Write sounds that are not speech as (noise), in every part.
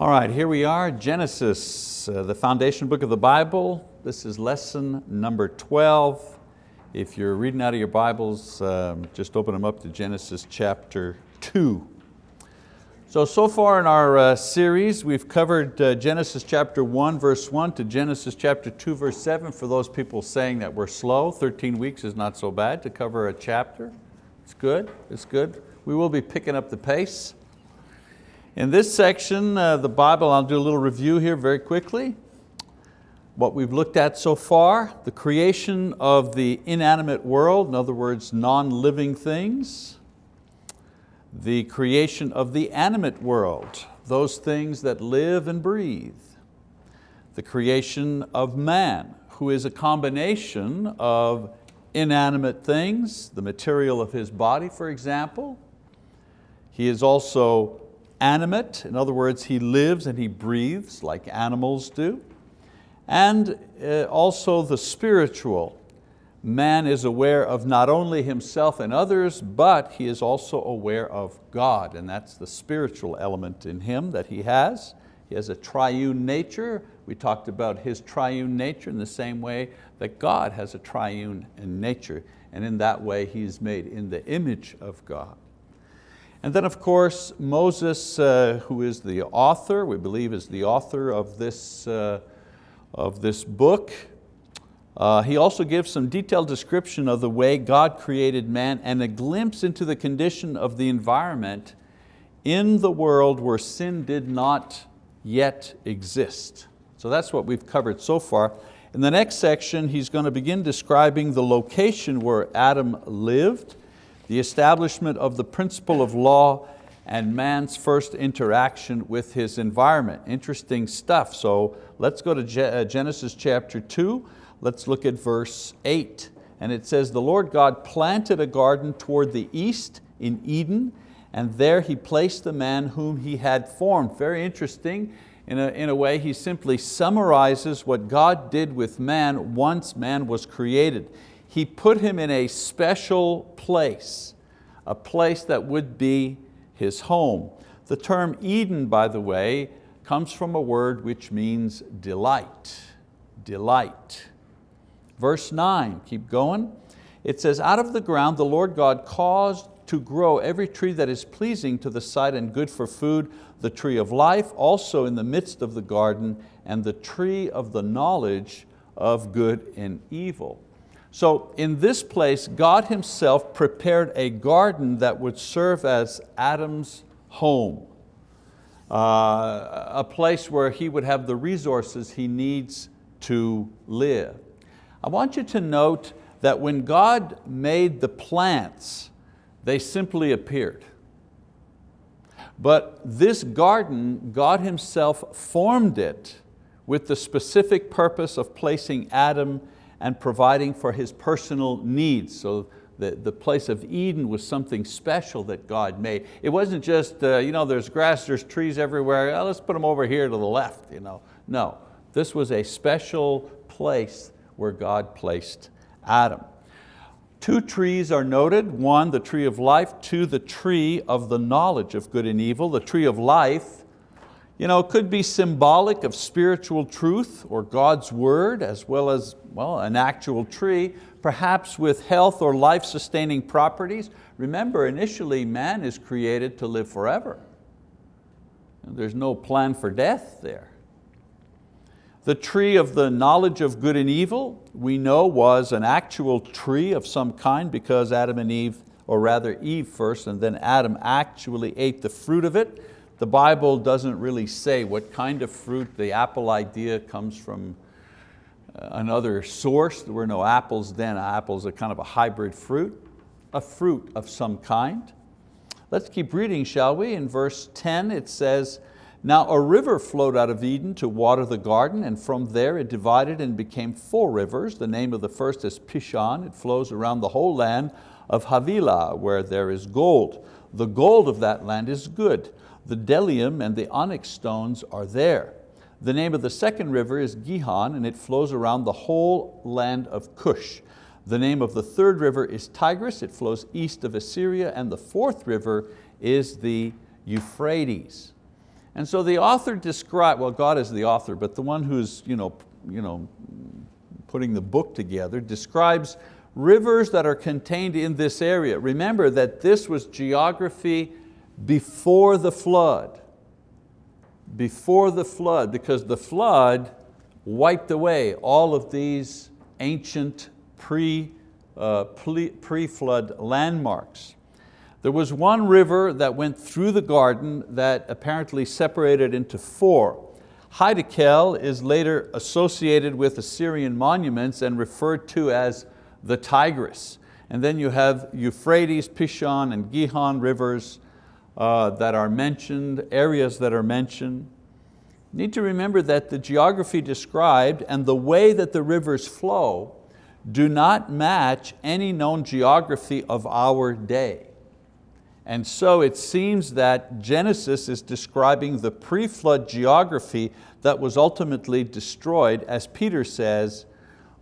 All right, here we are, Genesis, uh, the foundation book of the Bible. This is lesson number 12. If you're reading out of your Bibles, um, just open them up to Genesis chapter 2. So, so far in our uh, series, we've covered uh, Genesis chapter 1 verse 1 to Genesis chapter 2 verse 7 for those people saying that we're slow. 13 weeks is not so bad to cover a chapter. It's good, it's good. We will be picking up the pace. In this section, the Bible, I'll do a little review here very quickly. What we've looked at so far, the creation of the inanimate world, in other words, non-living things, the creation of the animate world, those things that live and breathe, the creation of man, who is a combination of inanimate things, the material of his body, for example. He is also animate, in other words, he lives and he breathes like animals do. And uh, also the spiritual. Man is aware of not only himself and others, but he is also aware of God, and that's the spiritual element in him that he has. He has a triune nature. We talked about his triune nature in the same way that God has a triune nature, and in that way he's made in the image of God. And then of course, Moses, uh, who is the author, we believe is the author of this, uh, of this book, uh, he also gives some detailed description of the way God created man and a glimpse into the condition of the environment in the world where sin did not yet exist. So that's what we've covered so far. In the next section, he's going to begin describing the location where Adam lived, the establishment of the principle of law and man's first interaction with his environment. Interesting stuff. So let's go to uh, Genesis chapter two. Let's look at verse eight. And it says, the Lord God planted a garden toward the east in Eden, and there He placed the man whom He had formed. Very interesting. In a, in a way, he simply summarizes what God did with man once man was created he put him in a special place, a place that would be his home. The term Eden, by the way, comes from a word which means delight, delight. Verse nine, keep going. It says, out of the ground the Lord God caused to grow every tree that is pleasing to the sight and good for food, the tree of life also in the midst of the garden, and the tree of the knowledge of good and evil. So in this place, God himself prepared a garden that would serve as Adam's home, uh, a place where he would have the resources he needs to live. I want you to note that when God made the plants, they simply appeared. But this garden, God himself formed it with the specific purpose of placing Adam and providing for his personal needs. So the, the place of Eden was something special that God made. It wasn't just, uh, you know, there's grass, there's trees everywhere, oh, let's put them over here to the left. You know. No, this was a special place where God placed Adam. Two trees are noted, one the tree of life, two the tree of the knowledge of good and evil. The tree of life you know, it could be symbolic of spiritual truth or God's word as well as well, an actual tree, perhaps with health or life-sustaining properties. Remember, initially man is created to live forever. There's no plan for death there. The tree of the knowledge of good and evil, we know was an actual tree of some kind because Adam and Eve, or rather Eve first and then Adam actually ate the fruit of it. The Bible doesn't really say what kind of fruit. The apple idea comes from uh, another source. There were no apples then. Apples are kind of a hybrid fruit, a fruit of some kind. Let's keep reading, shall we? In verse 10 it says, now a river flowed out of Eden to water the garden, and from there it divided and became four rivers. The name of the first is Pishon. It flows around the whole land of Havilah, where there is gold. The gold of that land is good. The bdellium and the onyx stones are there. The name of the second river is Gihon and it flows around the whole land of Cush. The name of the third river is Tigris, it flows east of Assyria and the fourth river is the Euphrates. And so the author described, well God is the author, but the one who's you know, you know, putting the book together, describes rivers that are contained in this area. Remember that this was geography before the flood. Before the flood, because the flood wiped away all of these ancient pre, uh, pre-flood landmarks. There was one river that went through the garden that apparently separated into four. Hiddekel is later associated with Assyrian monuments and referred to as the Tigris. And then you have Euphrates, Pishon, and Gihon rivers uh, that are mentioned, areas that are mentioned. Need to remember that the geography described and the way that the rivers flow do not match any known geography of our day. And so it seems that Genesis is describing the pre-flood geography that was ultimately destroyed, as Peter says,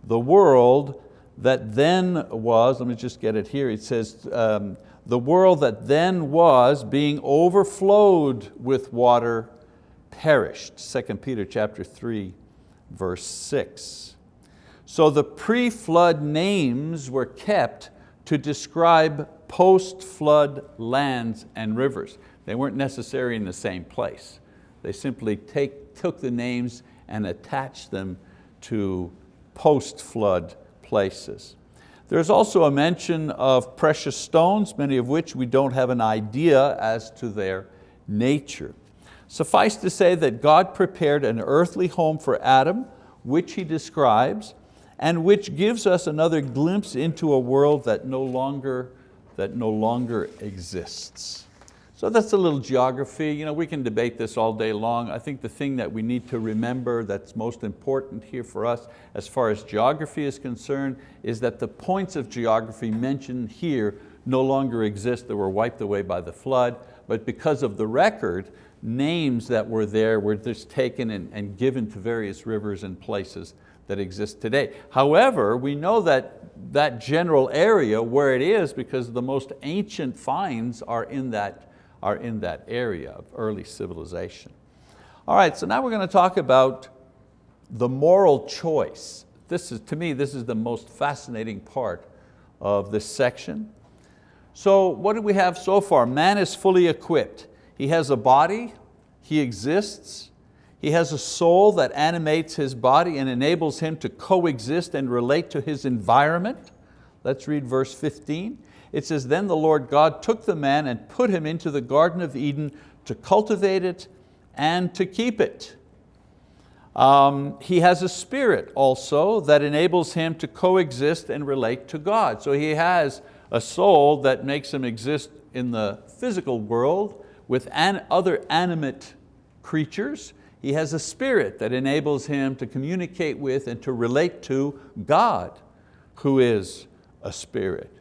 the world that then was, let me just get it here, it says, um, the world that then was being overflowed with water perished. 2 Peter chapter 3, verse 6. So the pre-flood names were kept to describe post-flood lands and rivers. They weren't necessarily in the same place. They simply take, took the names and attached them to post-flood places. There's also a mention of precious stones, many of which we don't have an idea as to their nature. Suffice to say that God prepared an earthly home for Adam, which he describes, and which gives us another glimpse into a world that no longer, that no longer exists. So that's a little geography. You know, we can debate this all day long. I think the thing that we need to remember that's most important here for us as far as geography is concerned is that the points of geography mentioned here no longer exist, they were wiped away by the flood, but because of the record, names that were there were just taken and, and given to various rivers and places that exist today. However, we know that that general area where it is because the most ancient finds are in that are in that area of early civilization. All right, so now we're going to talk about the moral choice. This is, to me, this is the most fascinating part of this section. So what do we have so far? Man is fully equipped. He has a body, he exists, he has a soul that animates his body and enables him to coexist and relate to his environment. Let's read verse 15 it says, then the Lord God took the man and put him into the Garden of Eden to cultivate it and to keep it. Um, he has a spirit also that enables him to coexist and relate to God. So he has a soul that makes him exist in the physical world with an other animate creatures. He has a spirit that enables him to communicate with and to relate to God, who is a spirit.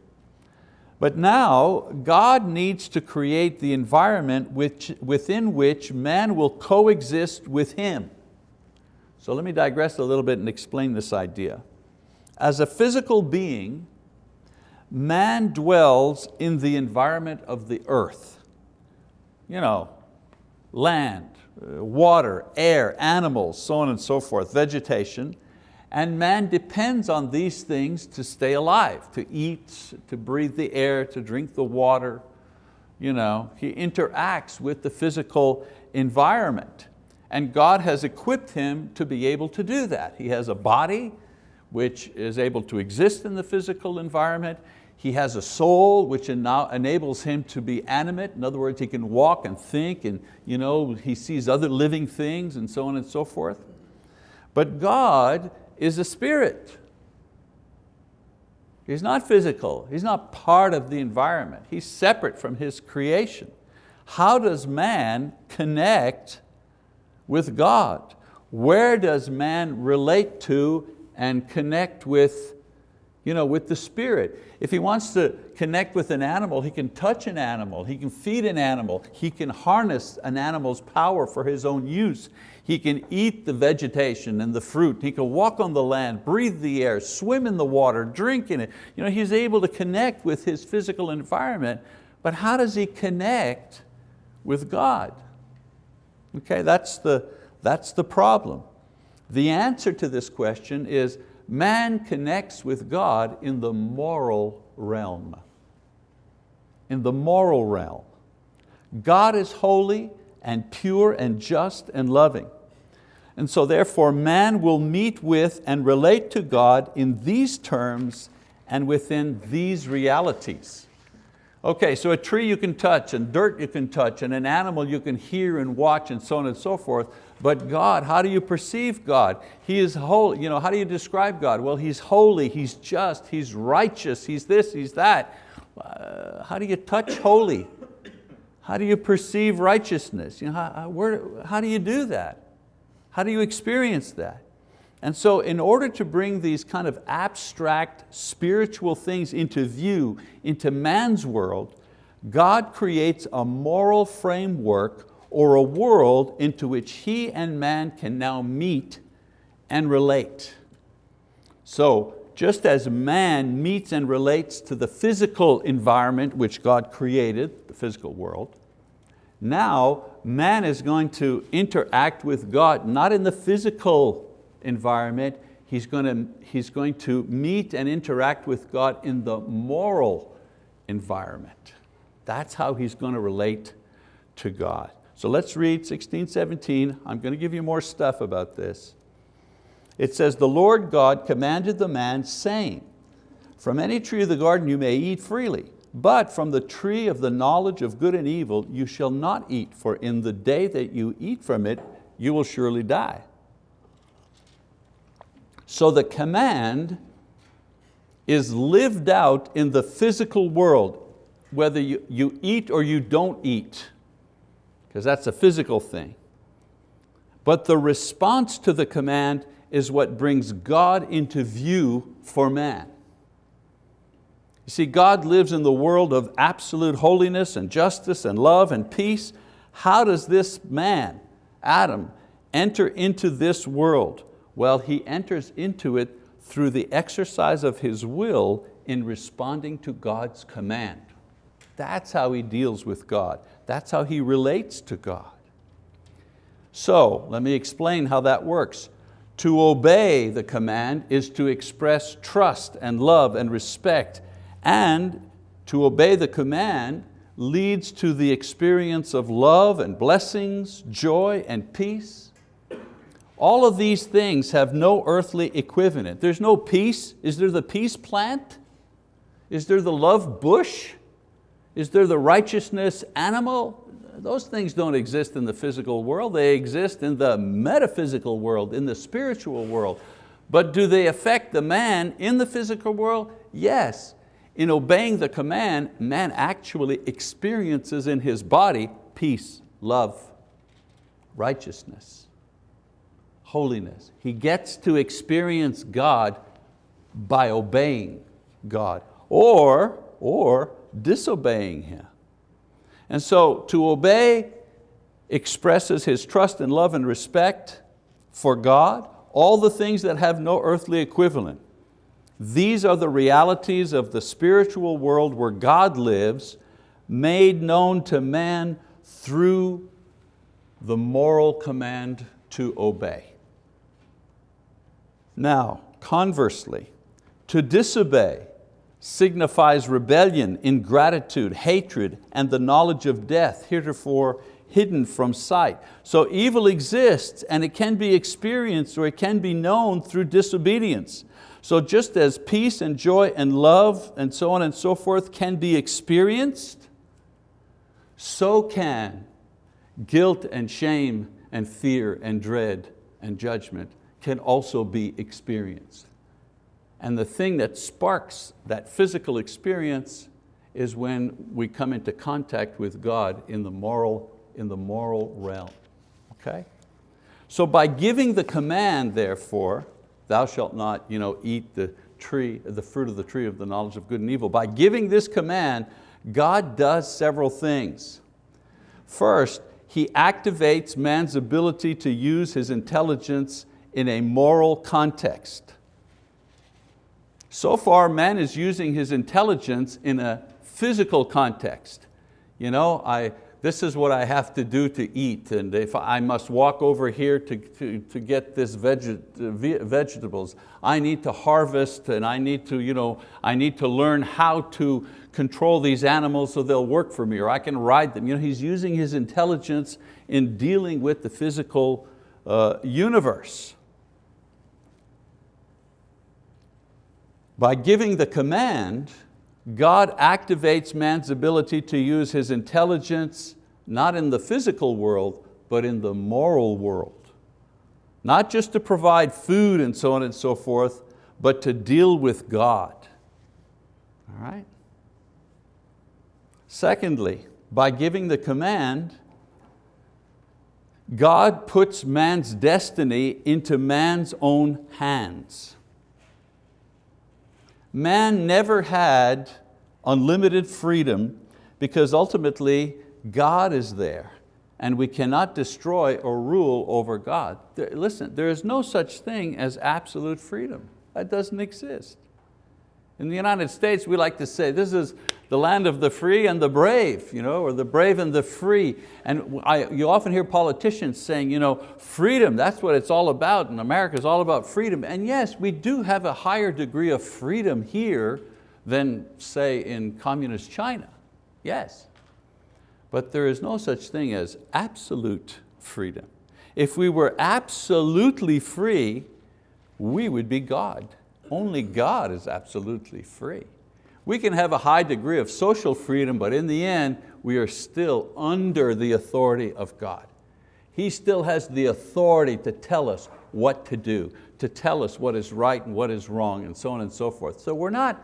But now God needs to create the environment which, within which man will coexist with Him. So let me digress a little bit and explain this idea. As a physical being, man dwells in the environment of the earth. You know, land, uh, water, air, animals, so on and so forth, vegetation. And man depends on these things to stay alive, to eat, to breathe the air, to drink the water. You know, he interacts with the physical environment. And God has equipped him to be able to do that. He has a body which is able to exist in the physical environment. He has a soul which enables him to be animate. In other words, he can walk and think and you know, he sees other living things and so on and so forth. But God is a spirit. He's not physical, he's not part of the environment. He's separate from his creation. How does man connect with God? Where does man relate to and connect with, you know, with the spirit? If he wants to connect with an animal, he can touch an animal, he can feed an animal, he can harness an animal's power for his own use. He can eat the vegetation and the fruit. He can walk on the land, breathe the air, swim in the water, drink in it. You know, he's able to connect with his physical environment, but how does he connect with God? Okay, that's the, that's the problem. The answer to this question is man connects with God in the moral realm. In the moral realm. God is holy and pure and just and loving. And so therefore man will meet with and relate to God in these terms and within these realities. Okay, so a tree you can touch and dirt you can touch and an animal you can hear and watch and so on and so forth. But God, how do you perceive God? He is holy. You know, how do you describe God? Well, He's holy, He's just, He's righteous, He's this, He's that. Uh, how do you touch holy? How do you perceive righteousness? You know, how, where, how do you do that? How do you experience that? And so in order to bring these kind of abstract spiritual things into view, into man's world, God creates a moral framework or a world into which he and man can now meet and relate. So just as man meets and relates to the physical environment which God created, the physical world, now man is going to interact with God, not in the physical environment, he's going, to, he's going to meet and interact with God in the moral environment. That's how he's going to relate to God. So let's read 16, 17. I'm going to give you more stuff about this. It says, the Lord God commanded the man saying, from any tree of the garden you may eat freely, but from the tree of the knowledge of good and evil you shall not eat, for in the day that you eat from it, you will surely die. So the command is lived out in the physical world, whether you, you eat or you don't eat because that's a physical thing. But the response to the command is what brings God into view for man. You see, God lives in the world of absolute holiness and justice and love and peace. How does this man, Adam, enter into this world? Well, he enters into it through the exercise of his will in responding to God's command. That's how he deals with God. That's how he relates to God. So let me explain how that works. To obey the command is to express trust and love and respect and to obey the command leads to the experience of love and blessings, joy and peace. All of these things have no earthly equivalent. There's no peace. Is there the peace plant? Is there the love bush? Is there the righteousness animal? Those things don't exist in the physical world, they exist in the metaphysical world, in the spiritual world. But do they affect the man in the physical world? Yes. In obeying the command, man actually experiences in his body peace, love, righteousness, holiness. He gets to experience God by obeying God. Or, or disobeying Him. And so to obey expresses his trust and love and respect for God, all the things that have no earthly equivalent. These are the realities of the spiritual world where God lives, made known to man through the moral command to obey. Now, conversely, to disobey signifies rebellion, ingratitude, hatred, and the knowledge of death, heretofore hidden from sight. So evil exists and it can be experienced or it can be known through disobedience. So just as peace and joy and love and so on and so forth can be experienced, so can guilt and shame and fear and dread and judgment can also be experienced. And the thing that sparks that physical experience is when we come into contact with God in the moral, in the moral realm, okay? So by giving the command, therefore, thou shalt not you know, eat the tree, the fruit of the tree of the knowledge of good and evil, by giving this command, God does several things. First, He activates man's ability to use his intelligence in a moral context. So far, man is using his intelligence in a physical context. You know, I this is what I have to do to eat, and if I must walk over here to, to, to get this veg, vegetables, I need to harvest and I need to, you know, I need to learn how to control these animals so they'll work for me or I can ride them. You know, he's using his intelligence in dealing with the physical uh, universe. By giving the command, God activates man's ability to use his intelligence not in the physical world, but in the moral world. Not just to provide food and so on and so forth, but to deal with God. All right? Secondly, by giving the command, God puts man's destiny into man's own hands. Man never had unlimited freedom because ultimately God is there and we cannot destroy or rule over God. Listen, there is no such thing as absolute freedom. That doesn't exist. In the United States, we like to say, this is the land of the free and the brave, you know, or the brave and the free. And I, you often hear politicians saying, you know, freedom, that's what it's all about, and America is all about freedom. And yes, we do have a higher degree of freedom here than, say, in communist China, yes. But there is no such thing as absolute freedom. If we were absolutely free, we would be God. Only God is absolutely free. We can have a high degree of social freedom, but in the end, we are still under the authority of God. He still has the authority to tell us what to do, to tell us what is right and what is wrong, and so on and so forth. So we're not,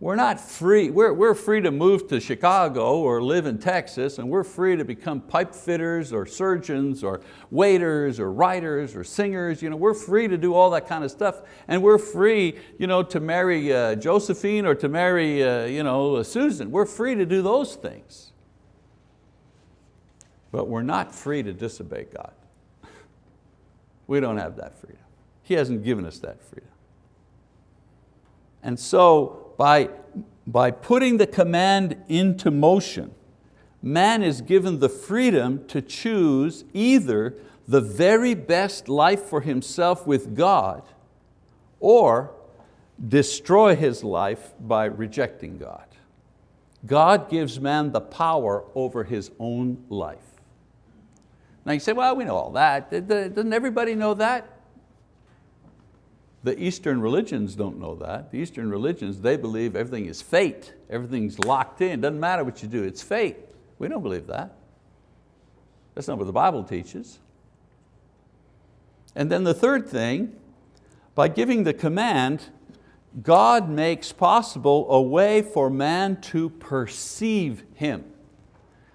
we're not free, we're, we're free to move to Chicago or live in Texas and we're free to become pipe fitters or surgeons or waiters or writers or singers. You know, we're free to do all that kind of stuff and we're free you know, to marry uh, Josephine or to marry uh, you know, Susan. We're free to do those things. But we're not free to disobey God. We don't have that freedom. He hasn't given us that freedom. And so by, by putting the command into motion, man is given the freedom to choose either the very best life for himself with God or destroy his life by rejecting God. God gives man the power over his own life. Now you say, well, we know all that. Doesn't everybody know that? The Eastern religions don't know that. The Eastern religions, they believe everything is fate. Everything's locked in, doesn't matter what you do, it's fate. We don't believe that. That's not what the Bible teaches. And then the third thing, by giving the command, God makes possible a way for man to perceive Him.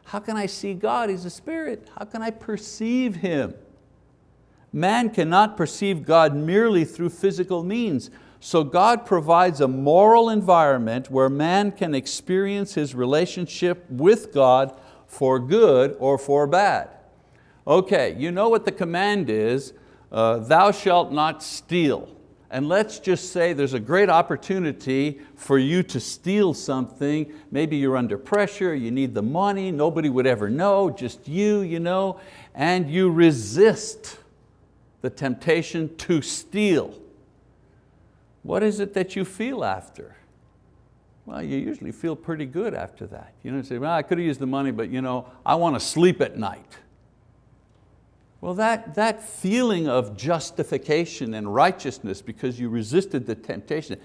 How can I see God? He's a spirit. How can I perceive Him? Man cannot perceive God merely through physical means. So God provides a moral environment where man can experience his relationship with God for good or for bad. Okay, you know what the command is, uh, thou shalt not steal. And let's just say there's a great opportunity for you to steal something. Maybe you're under pressure, you need the money, nobody would ever know, just you, you know, and you resist the temptation to steal. What is it that you feel after? Well, you usually feel pretty good after that. You know, say, well, I could have used the money, but you know, I want to sleep at night. Well, that, that feeling of justification and righteousness because you resisted the temptation,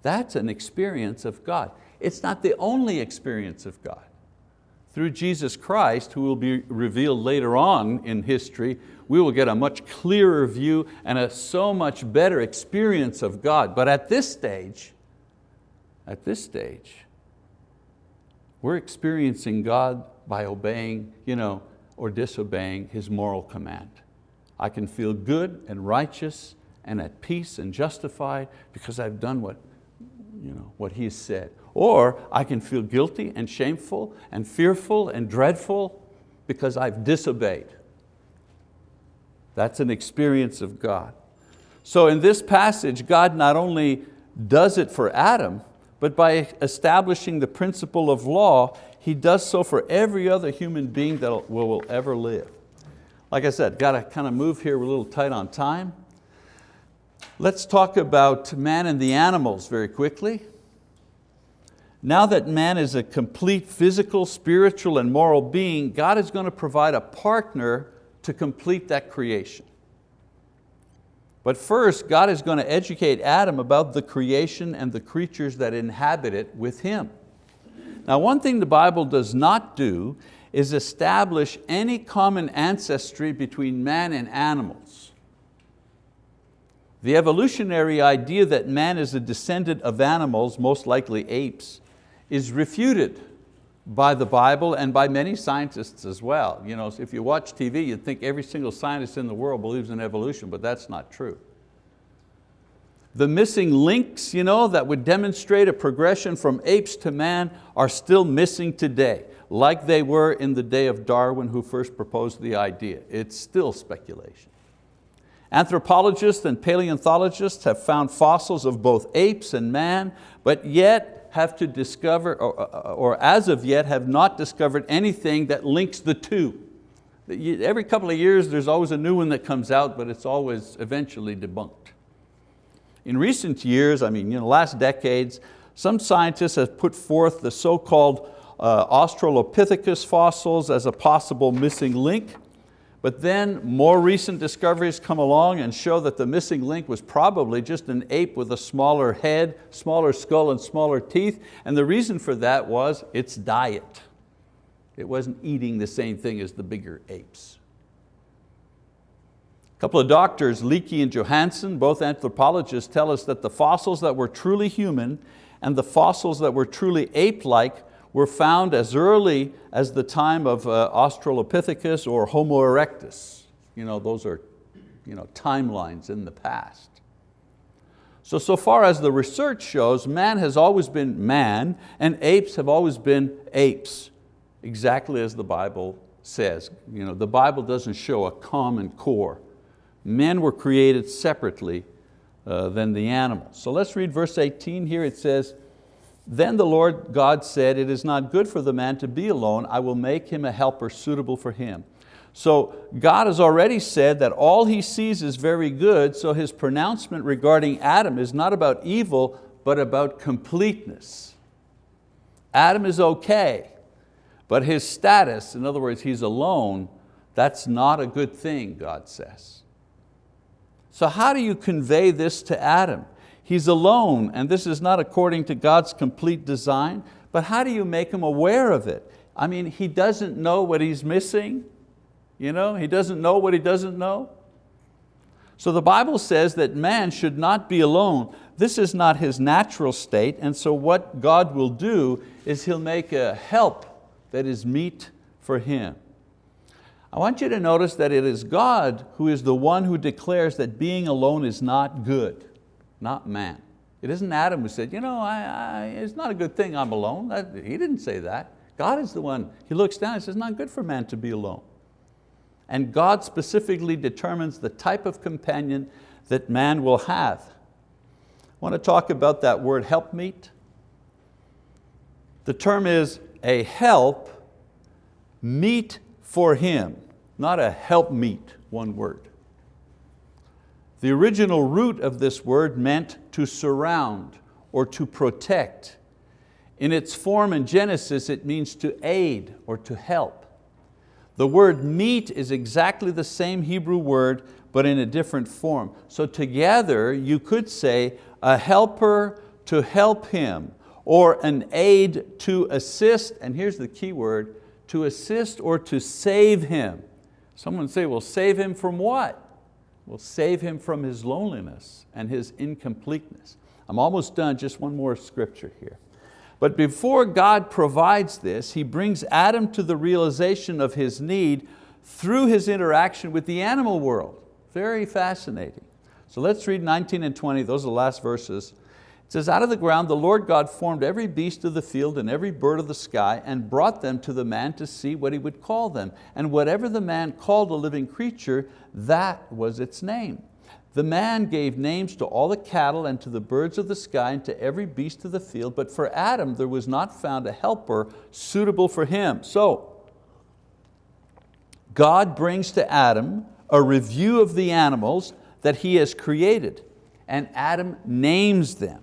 that's an experience of God. It's not the only experience of God. Through Jesus Christ, who will be revealed later on in history, we will get a much clearer view and a so much better experience of God. But at this stage, at this stage, we're experiencing God by obeying you know, or disobeying His moral command. I can feel good and righteous and at peace and justified because I've done what, you know, what He has said. Or I can feel guilty and shameful and fearful and dreadful because I've disobeyed. That's an experience of God. So in this passage, God not only does it for Adam, but by establishing the principle of law, He does so for every other human being that will, ever live. Like I said, got to kind of move here, we're a little tight on time. Let's talk about man and the animals very quickly. Now that man is a complete physical, spiritual, and moral being, God is going to provide a partner to complete that creation. But first, God is going to educate Adam about the creation and the creatures that inhabit it with him. Now one thing the Bible does not do is establish any common ancestry between man and animals. The evolutionary idea that man is a descendant of animals, most likely apes, is refuted by the Bible and by many scientists as well. You know, if you watch TV, you'd think every single scientist in the world believes in evolution, but that's not true. The missing links you know, that would demonstrate a progression from apes to man are still missing today, like they were in the day of Darwin who first proposed the idea. It's still speculation. Anthropologists and paleontologists have found fossils of both apes and man, but yet have to discover, or, or as of yet have not discovered anything that links the two. Every couple of years there's always a new one that comes out, but it's always eventually debunked. In recent years, I mean, you know, last decades, some scientists have put forth the so-called uh, Australopithecus fossils as a possible missing link, but then more recent discoveries come along and show that the missing link was probably just an ape with a smaller head, smaller skull and smaller teeth, and the reason for that was its diet. It wasn't eating the same thing as the bigger apes. A couple of doctors, Leakey and Johanson, both anthropologists, tell us that the fossils that were truly human and the fossils that were truly ape-like were found as early as the time of uh, Australopithecus or Homo erectus. You know, those are you know, timelines in the past. So, so far as the research shows, man has always been man and apes have always been apes, exactly as the Bible says. You know, the Bible doesn't show a common core. Men were created separately uh, than the animals. So let's read verse 18 here. It says, then the Lord God said, it is not good for the man to be alone. I will make him a helper suitable for him. So God has already said that all He sees is very good, so His pronouncement regarding Adam is not about evil, but about completeness. Adam is okay, but his status, in other words, he's alone, that's not a good thing, God says. So how do you convey this to Adam? He's alone and this is not according to God's complete design, but how do you make him aware of it? I mean, he doesn't know what he's missing. You know, he doesn't know what he doesn't know. So the Bible says that man should not be alone. This is not his natural state, and so what God will do is He'll make a help that is meet for him. I want you to notice that it is God who is the one who declares that being alone is not good not man. It isn't Adam who said, you know, I, I, it's not a good thing I'm alone. That, he didn't say that. God is the one, he looks down and says, not good for man to be alone. And God specifically determines the type of companion that man will have. I want to talk about that word helpmeet. The term is a help meet for him, not a help meet, one word. The original root of this word meant to surround or to protect. In its form in Genesis, it means to aid or to help. The word meet is exactly the same Hebrew word, but in a different form. So together, you could say a helper to help him, or an aid to assist, and here's the key word, to assist or to save him. Someone say, well, save him from what? Will save him from his loneliness and his incompleteness. I'm almost done, just one more scripture here. But before God provides this, He brings Adam to the realization of his need through his interaction with the animal world. Very fascinating. So let's read 19 and 20, those are the last verses. It says, out of the ground the Lord God formed every beast of the field and every bird of the sky and brought them to the man to see what he would call them. And whatever the man called a living creature, that was its name. The man gave names to all the cattle and to the birds of the sky and to every beast of the field, but for Adam there was not found a helper suitable for him. So, God brings to Adam a review of the animals that he has created, and Adam names them.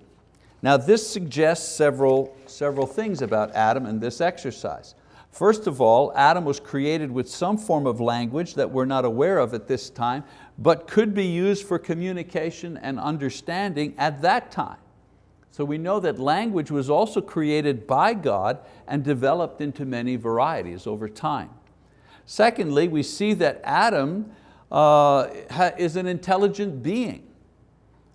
Now this suggests several, several things about Adam and this exercise. First of all, Adam was created with some form of language that we're not aware of at this time, but could be used for communication and understanding at that time. So we know that language was also created by God and developed into many varieties over time. Secondly, we see that Adam uh, is an intelligent being.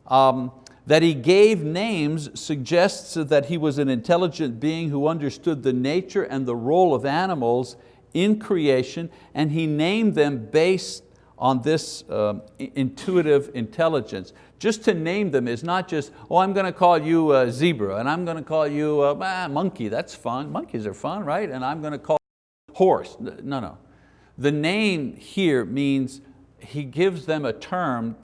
Um, that he gave names suggests that he was an intelligent being who understood the nature and the role of animals in creation and he named them based on this um, intuitive intelligence. Just to name them is not just, oh, I'm going to call you a zebra and I'm going to call you a ah, monkey, that's fun. Monkeys are fun, right? And I'm going to call horse. No, no. The name here means he gives them a term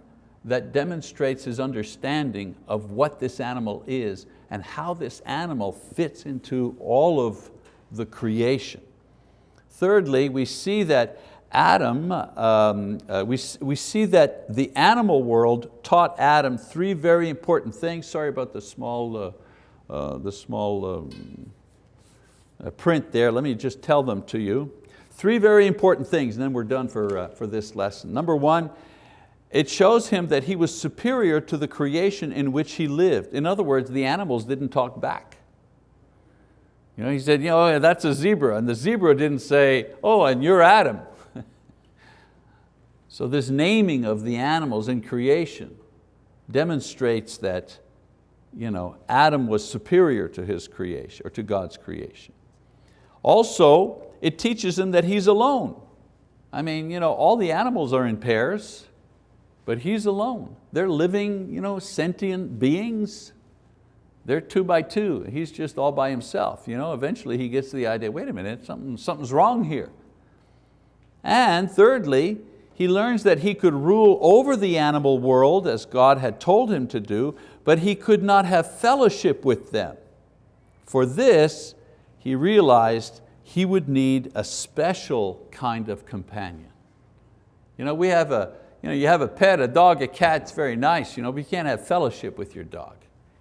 that demonstrates his understanding of what this animal is and how this animal fits into all of the creation. Thirdly, we see that Adam, um, uh, we, we see that the animal world taught Adam three very important things. Sorry about the small, uh, uh, the small um, uh, print there. Let me just tell them to you. Three very important things, and then we're done for, uh, for this lesson. Number one, it shows him that he was superior to the creation in which he lived. In other words, the animals didn't talk back. You know, he said, you oh, know, that's a zebra, and the zebra didn't say, oh, and you're Adam. (laughs) so this naming of the animals in creation demonstrates that you know, Adam was superior to his creation, or to God's creation. Also, it teaches him that he's alone. I mean, you know, all the animals are in pairs, but he's alone. They're living you know, sentient beings. They're two by two. He's just all by himself. You know, eventually he gets the idea, wait a minute, something, something's wrong here. And thirdly, he learns that he could rule over the animal world as God had told him to do, but he could not have fellowship with them. For this, he realized he would need a special kind of companion. You know, we have a, you, know, you have a pet, a dog, a cat, it's very nice, you know, but you can't have fellowship with your dog.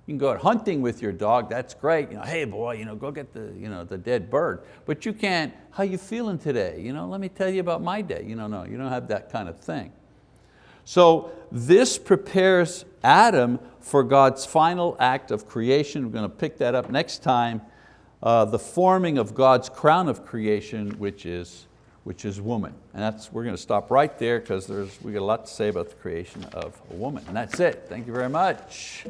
You can go out hunting with your dog, that's great. You know, hey boy, you know, go get the, you know, the dead bird. But you can't, how you feeling today? You know, let me tell you about my day. You know, no, you don't have that kind of thing. So this prepares Adam for God's final act of creation. We're going to pick that up next time. Uh, the forming of God's crown of creation, which is which is woman. And that's, we're going to stop right there because we got a lot to say about the creation of a woman. And that's it. Thank you very much.